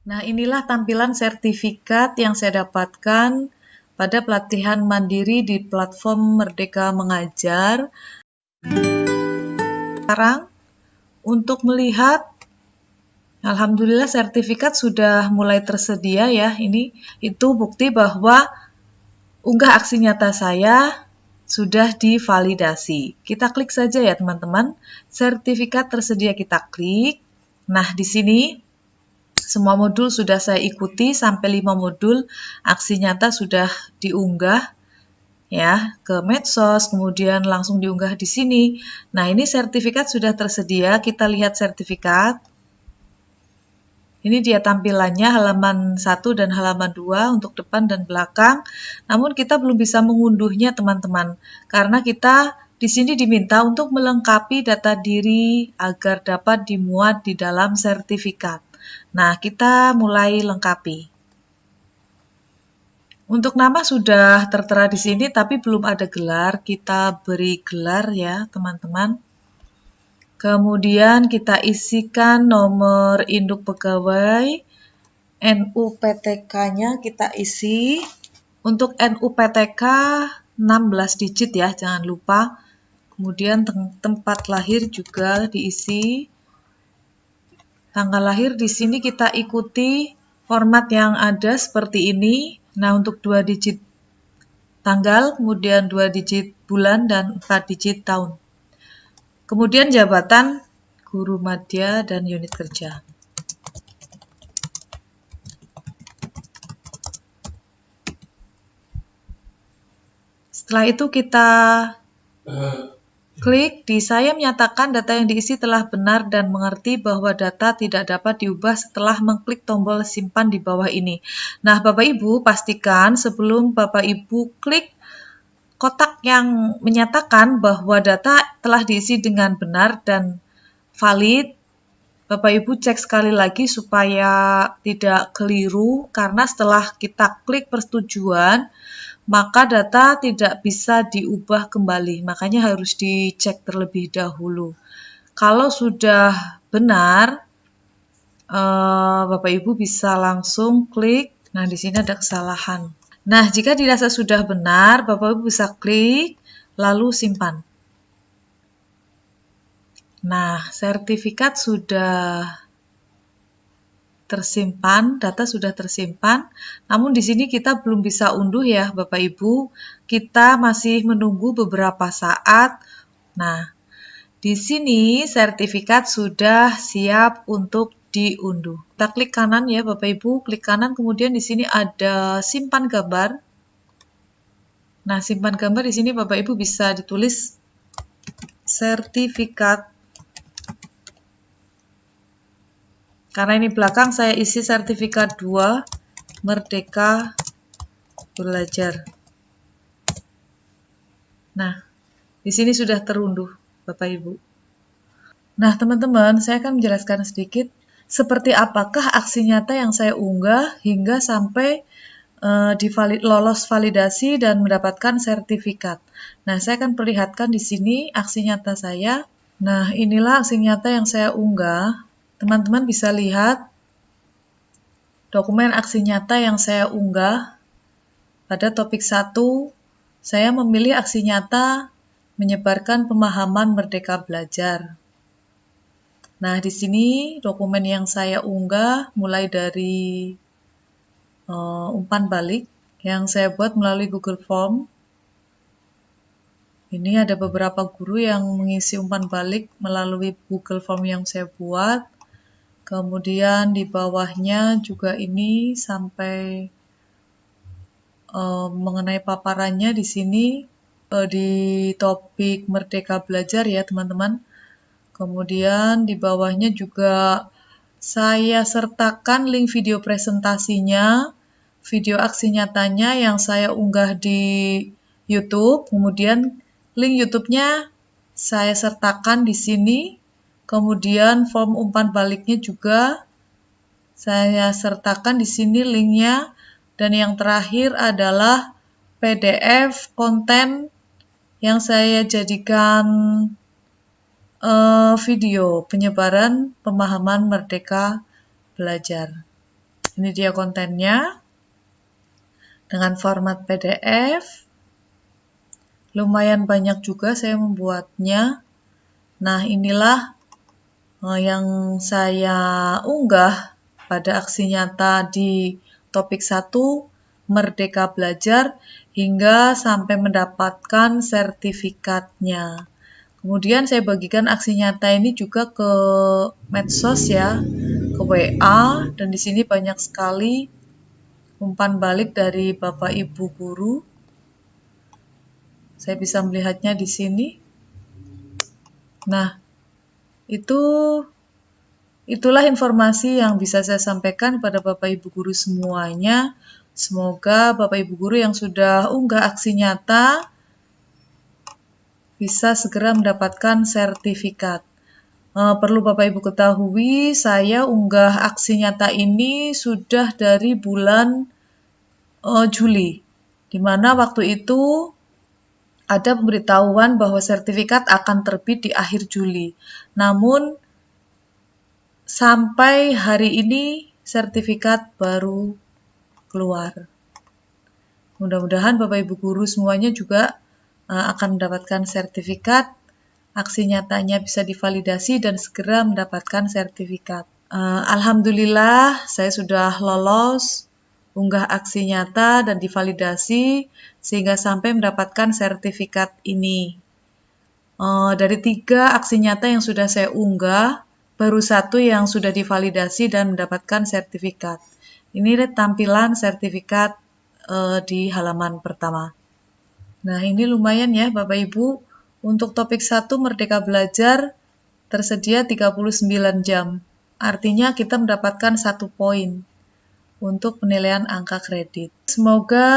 Nah, inilah tampilan sertifikat yang saya dapatkan pada pelatihan mandiri di platform Merdeka Mengajar. Sekarang, untuk melihat, Alhamdulillah sertifikat sudah mulai tersedia ya. Ini itu bukti bahwa unggah aksi nyata saya sudah divalidasi. Kita klik saja ya teman-teman. Sertifikat tersedia kita klik. Nah, di sini semua modul sudah saya ikuti sampai 5 modul aksi nyata sudah diunggah ya ke medsos, kemudian langsung diunggah di sini. Nah, ini sertifikat sudah tersedia. Kita lihat sertifikat. Ini dia tampilannya halaman 1 dan halaman 2 untuk depan dan belakang. Namun kita belum bisa mengunduhnya teman-teman karena kita di sini diminta untuk melengkapi data diri agar dapat dimuat di dalam sertifikat. Nah, kita mulai lengkapi. Untuk nama sudah tertera di sini, tapi belum ada gelar. Kita beri gelar ya, teman-teman. Kemudian kita isikan nomor induk pegawai, NUPTK-nya kita isi. Untuk NUPTK 16 digit ya, jangan lupa. Kemudian tempat lahir juga diisi. Tanggal lahir di sini kita ikuti format yang ada seperti ini. Nah, untuk dua digit tanggal, kemudian dua digit bulan, dan empat digit tahun. Kemudian jabatan guru madya dan unit kerja. Setelah itu kita Klik di saya menyatakan data yang diisi telah benar dan mengerti bahwa data tidak dapat diubah setelah mengklik tombol simpan di bawah ini. Nah, Bapak Ibu pastikan sebelum Bapak Ibu klik kotak yang menyatakan bahwa data telah diisi dengan benar dan valid, Bapak Ibu cek sekali lagi supaya tidak keliru karena setelah kita klik persetujuan, maka data tidak bisa diubah kembali. Makanya harus dicek terlebih dahulu. Kalau sudah benar, eh, Bapak Ibu bisa langsung klik. Nah, di sini ada kesalahan. Nah, jika dirasa sudah benar, Bapak Ibu bisa klik, lalu simpan. Nah, sertifikat sudah tersimpan, data sudah tersimpan. Namun di sini kita belum bisa unduh ya Bapak Ibu. Kita masih menunggu beberapa saat. Nah, di sini sertifikat sudah siap untuk diunduh. Kita klik kanan ya Bapak Ibu, klik kanan kemudian di sini ada simpan gambar. Nah, simpan gambar di sini Bapak Ibu bisa ditulis sertifikat Karena ini belakang saya isi sertifikat 2 Merdeka Belajar. Nah, di sini sudah terunduh Bapak Ibu. Nah, teman-teman, saya akan menjelaskan sedikit seperti apakah aksi nyata yang saya unggah hingga sampai uh, divalid, lolos validasi dan mendapatkan sertifikat. Nah, saya akan perlihatkan di sini aksi nyata saya. Nah, inilah aksi nyata yang saya unggah Teman-teman bisa lihat dokumen aksi nyata yang saya unggah. Pada topik 1, saya memilih aksi nyata menyebarkan pemahaman merdeka belajar. Nah, di sini dokumen yang saya unggah mulai dari uh, umpan balik yang saya buat melalui Google Form. Ini ada beberapa guru yang mengisi umpan balik melalui Google Form yang saya buat. Kemudian di bawahnya juga ini sampai uh, mengenai paparannya di sini uh, di topik Merdeka Belajar ya teman-teman. Kemudian di bawahnya juga saya sertakan link video presentasinya, video aksi nyatanya yang saya unggah di YouTube. Kemudian link YouTube-nya saya sertakan di sini Kemudian form umpan baliknya juga saya sertakan di sini linknya. Dan yang terakhir adalah PDF konten yang saya jadikan uh, video penyebaran pemahaman merdeka belajar. Ini dia kontennya dengan format PDF. Lumayan banyak juga saya membuatnya. Nah, inilah yang saya unggah pada aksi nyata di topik 1 Merdeka Belajar hingga sampai mendapatkan sertifikatnya. Kemudian saya bagikan aksi nyata ini juga ke medsos ya, ke WA dan di sini banyak sekali umpan balik dari Bapak Ibu guru. Saya bisa melihatnya di sini. Nah, itu itulah informasi yang bisa saya sampaikan pada Bapak Ibu guru semuanya. Semoga Bapak Ibu guru yang sudah unggah aksi nyata bisa segera mendapatkan sertifikat. Uh, perlu Bapak Ibu ketahui, saya unggah aksi nyata ini sudah dari bulan uh, Juli, di mana waktu itu ada pemberitahuan bahwa sertifikat akan terbit di akhir Juli. Namun sampai hari ini sertifikat baru keluar. Mudah-mudahan Bapak Ibu guru semuanya juga Eh, akan mendapatkan sertifikat, aksi nyatanya bisa divalidasi dan segera mendapatkan sertifikat. Uh, Alhamdulillah, saya sudah lolos unggah aksi nyata dan divalidasi sehingga sampai mendapatkan sertifikat ini. Uh, dari tiga aksi nyata yang sudah saya unggah, baru satu yang sudah divalidasi dan mendapatkan sertifikat. Ini tampilan sertifikat uh, di halaman pertama. Nah, ini lumayan ya Bapak Ibu. Untuk topik 1 Merdeka Belajar tersedia 39 jam. Artinya kita mendapatkan satu poin untuk penilaian angka kredit. Semoga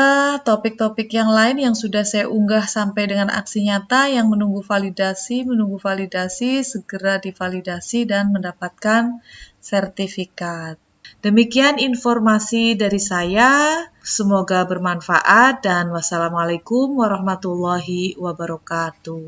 topik-topik yang lain yang sudah saya unggah sampai dengan aksi nyata yang menunggu validasi, menunggu validasi, segera divalidasi dan mendapatkan sertifikat. Demikian informasi dari saya. Semoga bermanfaat dan wassalamualaikum warahmatullahi wabarakatuh.